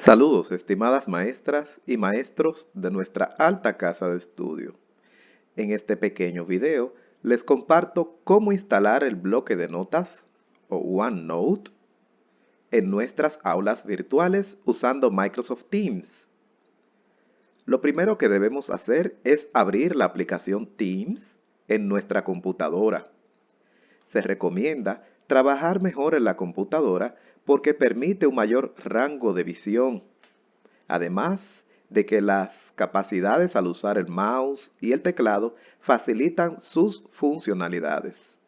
Saludos, estimadas maestras y maestros de nuestra alta casa de estudio. En este pequeño video les comparto cómo instalar el bloque de notas o OneNote en nuestras aulas virtuales usando Microsoft Teams. Lo primero que debemos hacer es abrir la aplicación Teams en nuestra computadora. Se recomienda trabajar mejor en la computadora porque permite un mayor rango de visión. Además de que las capacidades al usar el mouse y el teclado facilitan sus funcionalidades.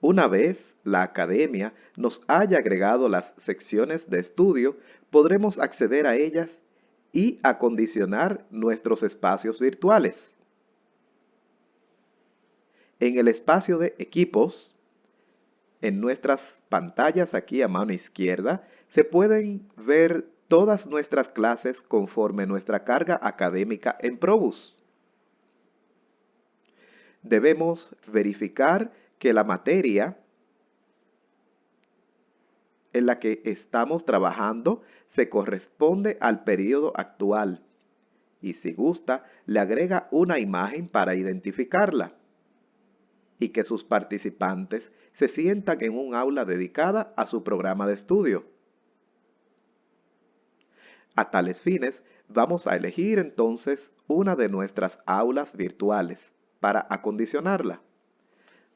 Una vez la academia nos haya agregado las secciones de estudio, podremos acceder a ellas y acondicionar nuestros espacios virtuales. En el espacio de equipos, en nuestras pantallas aquí a mano izquierda, se pueden ver todas nuestras clases conforme nuestra carga académica en Probus. Debemos verificar que la materia en la que estamos trabajando se corresponde al periodo actual y si gusta le agrega una imagen para identificarla y que sus participantes se sientan en un aula dedicada a su programa de estudio. A tales fines, vamos a elegir entonces una de nuestras aulas virtuales para acondicionarla.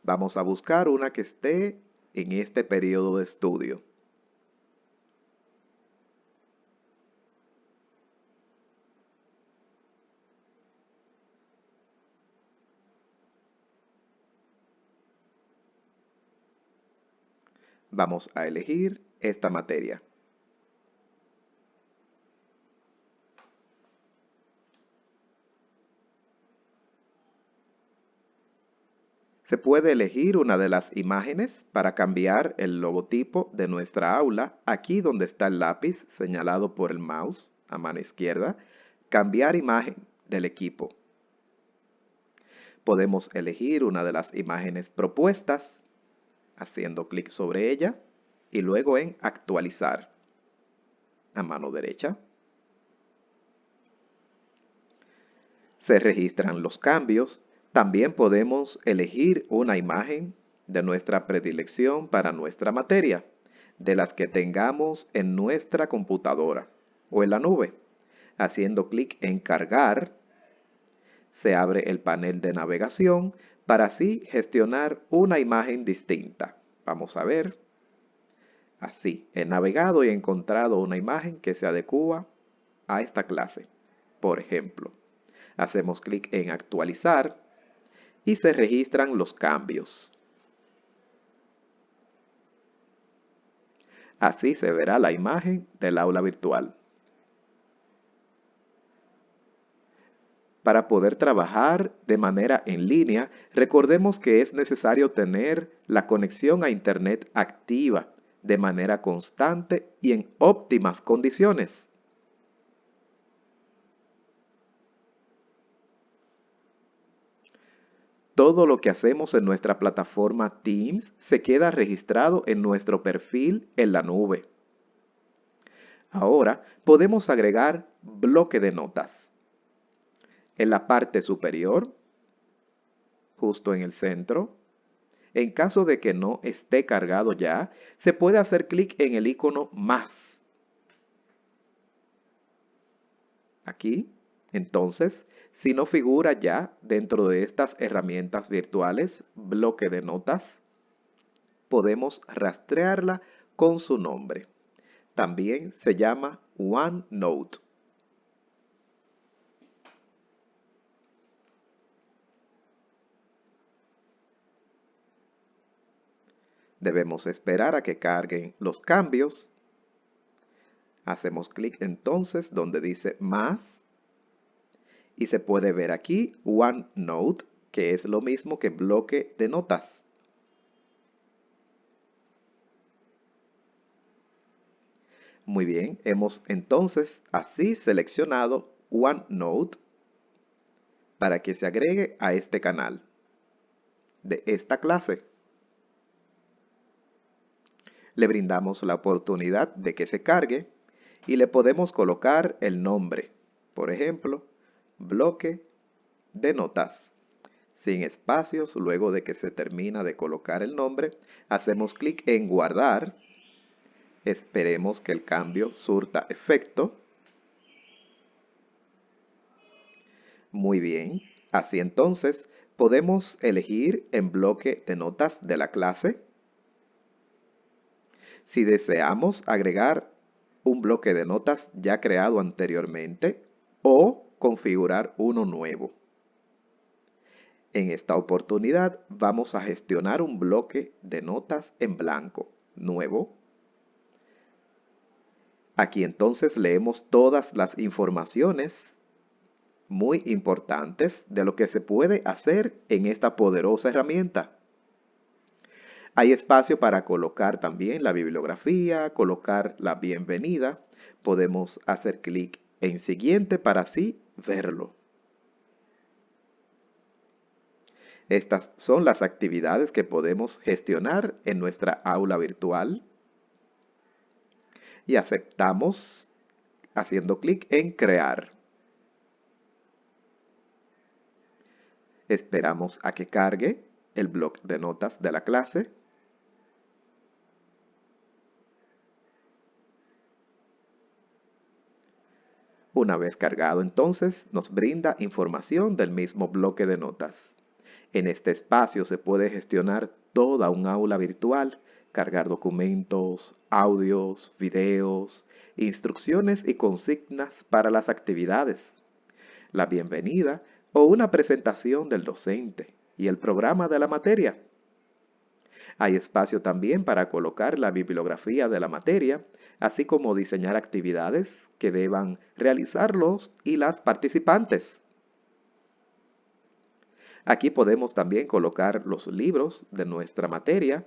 Vamos a buscar una que esté en este periodo de estudio. Vamos a elegir esta materia. Se puede elegir una de las imágenes para cambiar el logotipo de nuestra aula, aquí donde está el lápiz señalado por el mouse a mano izquierda, cambiar imagen del equipo. Podemos elegir una de las imágenes propuestas, haciendo clic sobre ella y luego en actualizar a mano derecha. Se registran los cambios también podemos elegir una imagen de nuestra predilección para nuestra materia, de las que tengamos en nuestra computadora o en la nube. Haciendo clic en cargar, se abre el panel de navegación para así gestionar una imagen distinta. Vamos a ver. Así, he navegado y he encontrado una imagen que se adecua a esta clase. Por ejemplo, hacemos clic en actualizar y se registran los cambios. Así se verá la imagen del aula virtual. Para poder trabajar de manera en línea, recordemos que es necesario tener la conexión a Internet activa de manera constante y en óptimas condiciones. Todo lo que hacemos en nuestra plataforma Teams se queda registrado en nuestro perfil en la nube. Ahora podemos agregar bloque de notas. En la parte superior, justo en el centro, en caso de que no esté cargado ya, se puede hacer clic en el icono más. Aquí, entonces, si no figura ya dentro de estas herramientas virtuales, bloque de notas, podemos rastrearla con su nombre. También se llama OneNote. Debemos esperar a que carguen los cambios. Hacemos clic entonces donde dice más y se puede ver aquí OneNote, que es lo mismo que bloque de notas. Muy bien, hemos entonces así seleccionado OneNote para que se agregue a este canal de esta clase. Le brindamos la oportunidad de que se cargue y le podemos colocar el nombre. Por ejemplo, bloque de notas. Sin espacios, luego de que se termina de colocar el nombre, hacemos clic en guardar. Esperemos que el cambio surta efecto. Muy bien. Así entonces, podemos elegir en bloque de notas de la clase. Si deseamos agregar un bloque de notas ya creado anteriormente o configurar uno nuevo. En esta oportunidad vamos a gestionar un bloque de notas en blanco nuevo. Aquí entonces leemos todas las informaciones muy importantes de lo que se puede hacer en esta poderosa herramienta. Hay espacio para colocar también la bibliografía, colocar la bienvenida. Podemos hacer clic en siguiente para así verlo. Estas son las actividades que podemos gestionar en nuestra aula virtual. Y aceptamos haciendo clic en crear. Esperamos a que cargue el bloc de notas de la clase. Una vez cargado entonces, nos brinda información del mismo bloque de notas. En este espacio se puede gestionar toda un aula virtual, cargar documentos, audios, videos, instrucciones y consignas para las actividades, la bienvenida o una presentación del docente y el programa de la materia. Hay espacio también para colocar la bibliografía de la materia así como diseñar actividades que deban realizarlos y las participantes. Aquí podemos también colocar los libros de nuestra materia,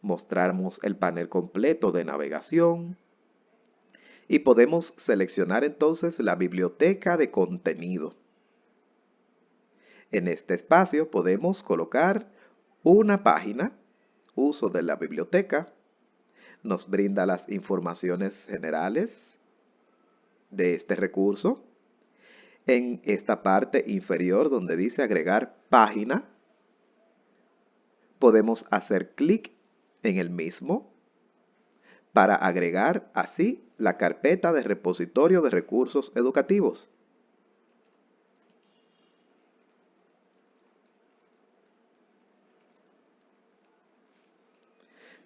mostrarnos el panel completo de navegación y podemos seleccionar entonces la biblioteca de contenido. En este espacio podemos colocar una página, uso de la biblioteca, nos brinda las informaciones generales de este recurso. En esta parte inferior donde dice agregar página, podemos hacer clic en el mismo para agregar así la carpeta de repositorio de recursos educativos.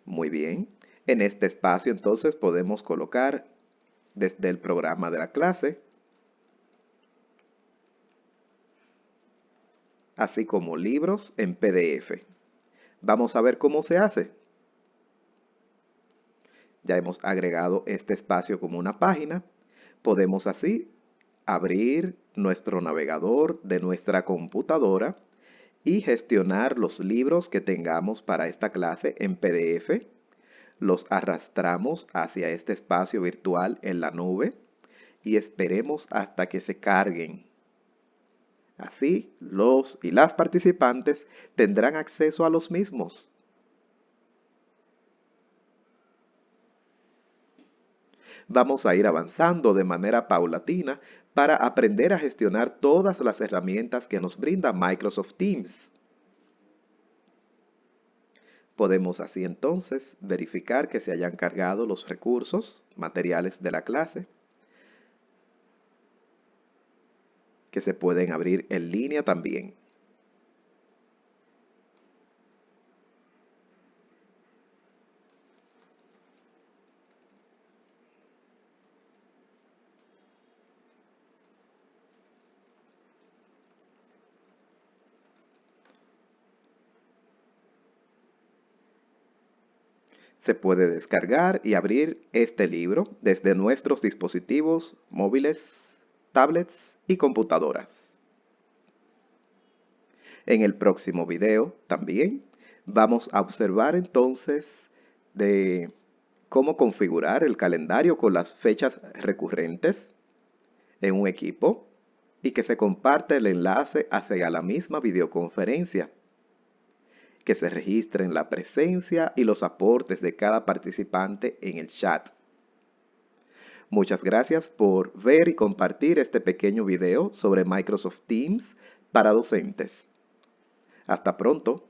Muy bien. En este espacio entonces podemos colocar desde el programa de la clase, así como libros en PDF. Vamos a ver cómo se hace. Ya hemos agregado este espacio como una página. Podemos así abrir nuestro navegador de nuestra computadora y gestionar los libros que tengamos para esta clase en PDF los arrastramos hacia este espacio virtual en la nube y esperemos hasta que se carguen. Así, los y las participantes tendrán acceso a los mismos. Vamos a ir avanzando de manera paulatina para aprender a gestionar todas las herramientas que nos brinda Microsoft Teams. Podemos así entonces verificar que se hayan cargado los recursos materiales de la clase, que se pueden abrir en línea también. Se puede descargar y abrir este libro desde nuestros dispositivos móviles, tablets y computadoras. En el próximo video también vamos a observar entonces de cómo configurar el calendario con las fechas recurrentes en un equipo y que se comparte el enlace hacia la misma videoconferencia que se registren la presencia y los aportes de cada participante en el chat. Muchas gracias por ver y compartir este pequeño video sobre Microsoft Teams para docentes. Hasta pronto.